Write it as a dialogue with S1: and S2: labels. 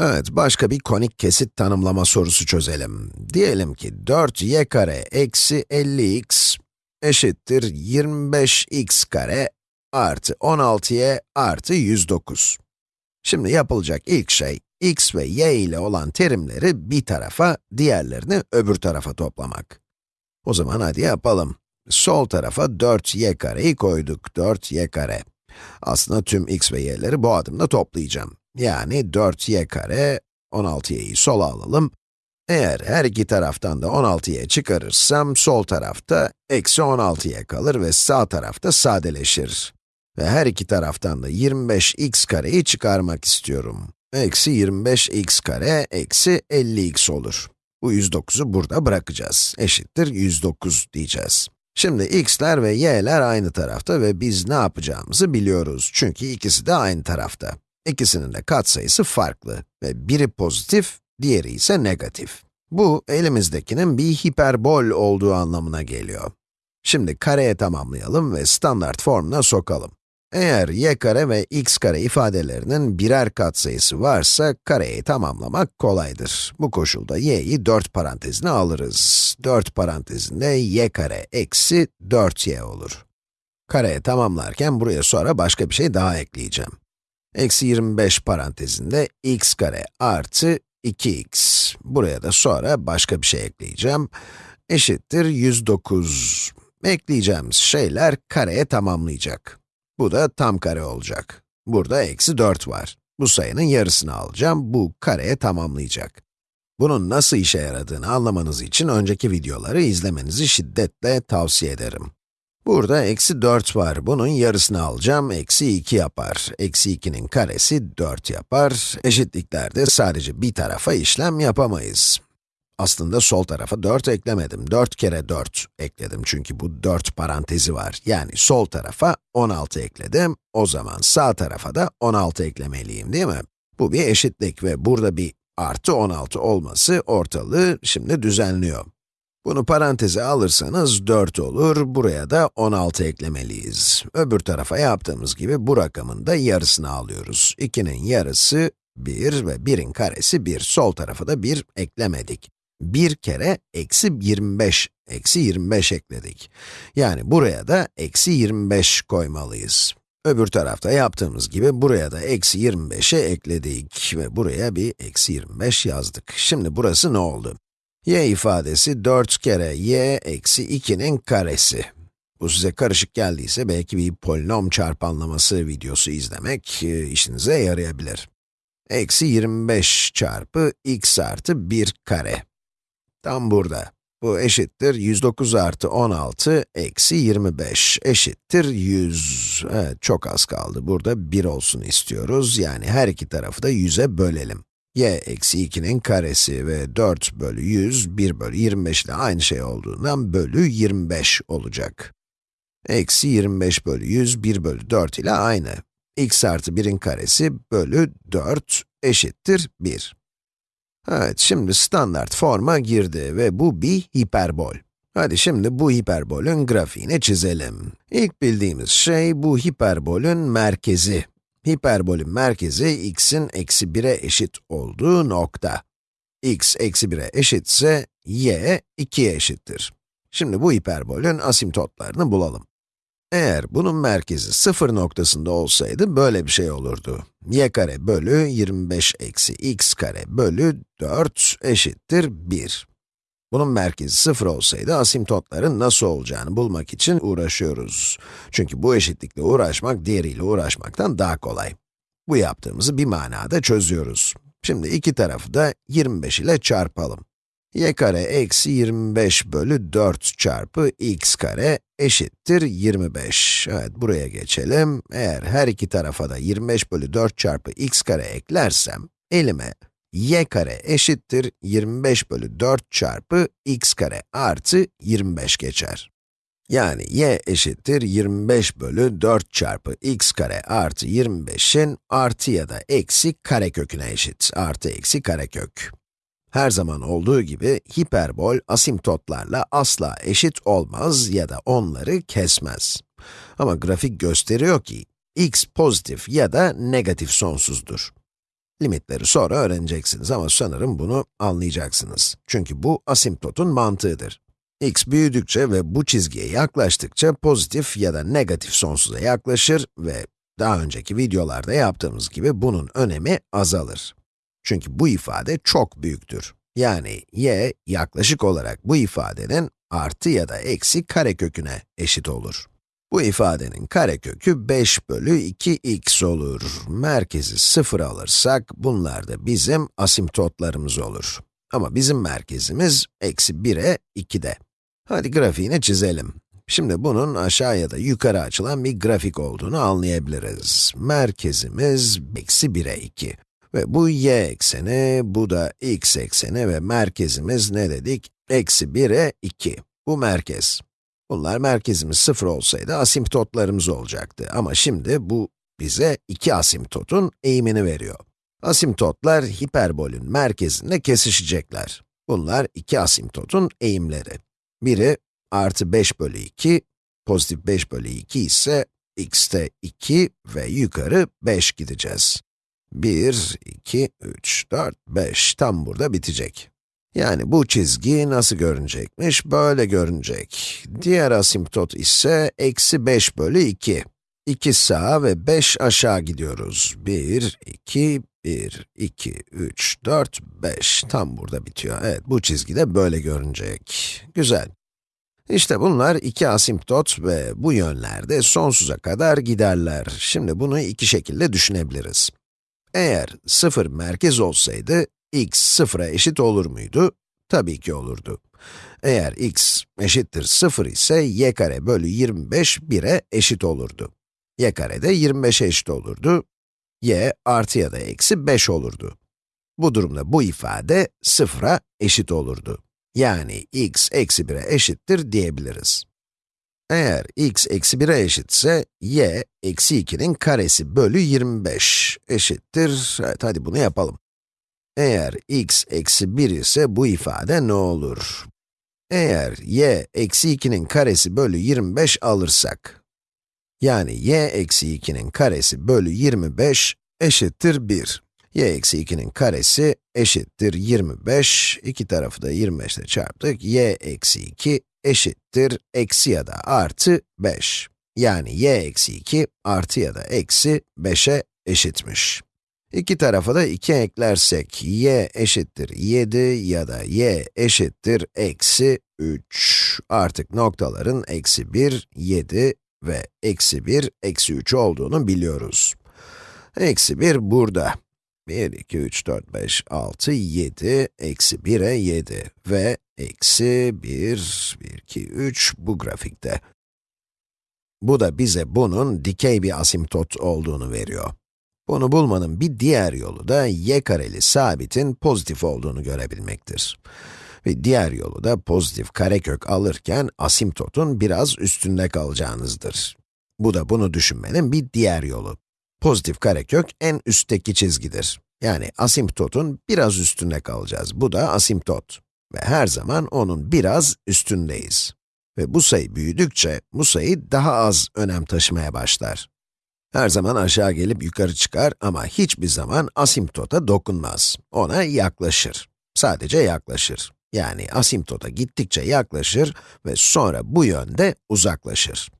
S1: Evet, başka bir konik kesit tanımlama sorusu çözelim. Diyelim ki 4y kare eksi 50x eşittir 25x kare artı 16y artı 109. Şimdi yapılacak ilk şey, x ve y ile olan terimleri bir tarafa, diğerlerini öbür tarafa toplamak. O zaman hadi yapalım. Sol tarafa 4y kareyi koyduk, 4y kare. Aslında tüm x ve y'leri bu adımda toplayacağım. Yani 4y kare, 16y'yi sola alalım. Eğer her iki taraftan da 16y çıkarırsam, sol tarafta eksi 16y kalır ve sağ tarafta sadeleşir. Ve her iki taraftan da 25x kareyi çıkarmak istiyorum. Eksi 25x kare, eksi 50x olur. Bu 109'u burada bırakacağız. Eşittir 109 diyeceğiz. Şimdi x'ler ve y'ler aynı tarafta ve biz ne yapacağımızı biliyoruz. Çünkü ikisi de aynı tarafta. İkisinin de katsayısı farklı ve biri pozitif, diğeri ise negatif. Bu, elimizdekinin bir hiperbol olduğu anlamına geliyor. Şimdi kareye tamamlayalım ve standart formuna sokalım. Eğer y kare ve x kare ifadelerinin birer katsayısı varsa, kareyi tamamlamak kolaydır. Bu koşulda y'yi 4 parantezine alırız. 4 parantezinde y kare eksi 4y olur. Kareye tamamlarken buraya sonra başka bir şey daha ekleyeceğim. Eksi 25 parantezinde x kare artı 2x. Buraya da sonra başka bir şey ekleyeceğim. Eşittir 109. Ekleyeceğimiz şeyler kareye tamamlayacak. Bu da tam kare olacak. Burada eksi 4 var. Bu sayının yarısını alacağım, bu kareye tamamlayacak. Bunun nasıl işe yaradığını anlamanız için önceki videoları izlemenizi şiddetle tavsiye ederim. Burada eksi 4 var, bunun yarısını alacağım, eksi 2 yapar. Eksi 2'nin karesi 4 yapar. Eşitliklerde sadece bir tarafa işlem yapamayız. Aslında sol tarafa 4 eklemedim. 4 kere 4 ekledim çünkü bu 4 parantezi var. Yani sol tarafa 16 ekledim. O zaman sağ tarafa da 16 eklemeliyim değil mi? Bu bir eşitlik ve burada bir artı 16 olması ortalığı şimdi düzenliyor. Bunu paranteze alırsanız 4 olur, buraya da 16 eklemeliyiz. Öbür tarafa yaptığımız gibi bu rakamın da yarısını alıyoruz. 2'nin yarısı 1 ve 1'in karesi 1. Sol tarafa da 1 eklemedik. 1 kere eksi 25, eksi 25 ekledik. Yani buraya da eksi 25 koymalıyız. Öbür tarafta yaptığımız gibi buraya da eksi 25'e ekledik ve buraya bir eksi 25 yazdık. Şimdi burası ne oldu? Y ifadesi 4 kere y eksi 2'nin karesi. Bu size karışık geldiyse belki bir polinom çarpanlaması videosu izlemek e, işinize yarayabilir. Eksi 25 çarpı x artı 1 kare. Tam burada. Bu eşittir 109 artı 16 eksi 25 eşittir 100. Evet, çok az kaldı. Burada 1 olsun istiyoruz. Yani her iki tarafı da 100'e bölelim. Y eksi 2'nin karesi ve 4 bölü 100, 1 bölü 25 ile aynı şey olduğundan bölü 25 olacak. Eksi 25 bölü 100, 1 bölü 4 ile aynı. x artı 1'in karesi bölü 4 eşittir 1. Evet, şimdi standart forma girdi ve bu bir hiperbol. Hadi şimdi bu hiperbolün grafiğini çizelim. İlk bildiğimiz şey bu hiperbolün merkezi. Hiperbolün merkezi x'in eksi 1'e eşit olduğu nokta. x eksi 1'e eşitse y 2'ye eşittir. Şimdi bu hiperbolün asimtotlarını bulalım. Eğer bunun merkezi sıfır noktasında olsaydı böyle bir şey olurdu. y kare bölü 25 eksi x kare bölü 4 eşittir 1. Bunun merkezi sıfır olsaydı asimtotların nasıl olacağını bulmak için uğraşıyoruz. Çünkü bu eşitlikle uğraşmak diğeriyle uğraşmaktan daha kolay. Bu yaptığımızı bir manada çözüyoruz. Şimdi iki tarafı da 25 ile çarpalım y kare eksi 25 bölü 4 çarpı x kare eşittir 25. Evet, buraya geçelim. Eğer her iki tarafa da 25 bölü 4 çarpı x kare eklersem, elime y kare eşittir 25 bölü 4 çarpı x kare artı 25 geçer. Yani y eşittir 25 bölü 4 çarpı x kare artı 25'in artı ya da eksi kareköküne eşit. Artı eksi karekök. Her zaman olduğu gibi hiperbol asimtotlarla asla eşit olmaz ya da onları kesmez. Ama grafik gösteriyor ki x pozitif ya da negatif sonsuzdur. Limitleri sonra öğreneceksiniz ama sanırım bunu anlayacaksınız. Çünkü bu asimptotun mantığıdır. x büyüdükçe ve bu çizgiye yaklaştıkça pozitif ya da negatif sonsuza yaklaşır ve daha önceki videolarda yaptığımız gibi bunun önemi azalır. Çünkü bu ifade çok büyüktür. Yani y yaklaşık olarak bu ifadenin artı ya da eksi kareköküne eşit olur. Bu ifadenin karekökü 5 bölü 2x olur. Merkezi 0 alırsak, bunlar da bizim asimptotlarımız olur. Ama bizim merkezimiz eksi 1'e 2'de. Hadi grafiğini çizelim. Şimdi bunun aşağı ya da yukarı açılan bir grafik olduğunu anlayabiliriz. Merkezimiz eksi 1'e 2. Ve bu y ekseni, bu da x ekseni ve merkezimiz ne dedik? Eksi 1'e 2. Bu merkez. Bunlar merkezimiz 0 olsaydı asimptotlarımız olacaktı. Ama şimdi bu bize iki asimptotun eğimini veriyor. Asimptotlar hiperbolün merkezinde kesişecekler. Bunlar iki asimptotun eğimleri. Biri artı 5 bölü 2, pozitif 5 bölü 2 ise x'te 2 ve yukarı 5 gideceğiz. 1, 2, 3, 4, 5 tam burada bitecek. Yani bu çizgi nasıl görünecekmiş? Böyle görünecek. Diğer asimptot ise eksi 5 bölü 2. 2 sağa ve 5 aşağı gidiyoruz. 1, 2, 1, 2, 3, 4, 5. Tam burada bitiyor. Evet, bu çizgi de böyle görünecek. Güzel. İşte bunlar iki asimptot ve bu yönlerde sonsuza kadar giderler. Şimdi bunu iki şekilde düşünebiliriz. Eğer 0 merkez olsaydı, x sıfıra eşit olur muydu? Tabii ki olurdu. Eğer x eşittir 0 ise y kare bölü 25 1'e eşit olurdu. y kare de 25'e eşit olurdu. y artı ya da eksi 5 olurdu. Bu durumda bu ifade 0'a eşit olurdu. Yani x eksi 1'e eşittir diyebiliriz. Eğer x eksi 1'e eşitse, y eksi 2'nin karesi bölü 25 eşittir, evet hadi bunu yapalım. Eğer x eksi 1 ise bu ifade ne olur? Eğer y eksi 2'nin karesi bölü 25 alırsak, yani y eksi 2'nin karesi bölü 25 eşittir 1. y eksi 2'nin karesi eşittir 25, iki tarafı da 25 ile çarptık, y eksi 2 eşittir eksi ya da artı 5. Yani y eksi 2 artı ya da eksi 5'e eşitmiş. İki tarafa da 2 eklersek, y eşittir 7 ya da y eşittir eksi 3. Artık noktaların eksi 1, 7 ve eksi 1, eksi 3 olduğunu biliyoruz. Eksi 1 burada. 1, 2, 3, 4, 5, 6, 7, eksi 1'e 7 ve eksi 1, 1, 2, 3 bu grafikte. Bu da bize bunun dikey bir asimptot olduğunu veriyor. Bunu bulmanın bir diğer yolu da y kareli sabitin pozitif olduğunu görebilmektir. Ve diğer yolu da pozitif karekök alırken asimptotun biraz üstünde kalacağınızdır. Bu da bunu düşünmenin bir diğer yolu. Pozitif karekök en üstteki çizgidir. Yani asimptotun biraz üstünde kalacağız. Bu da asimptot. Ve her zaman onun biraz üstündeyiz. Ve bu sayı büyüdükçe, bu sayı daha az önem taşımaya başlar. Her zaman aşağı gelip yukarı çıkar ama hiçbir zaman asimptota dokunmaz. Ona yaklaşır. Sadece yaklaşır. Yani asimptota gittikçe yaklaşır ve sonra bu yönde uzaklaşır.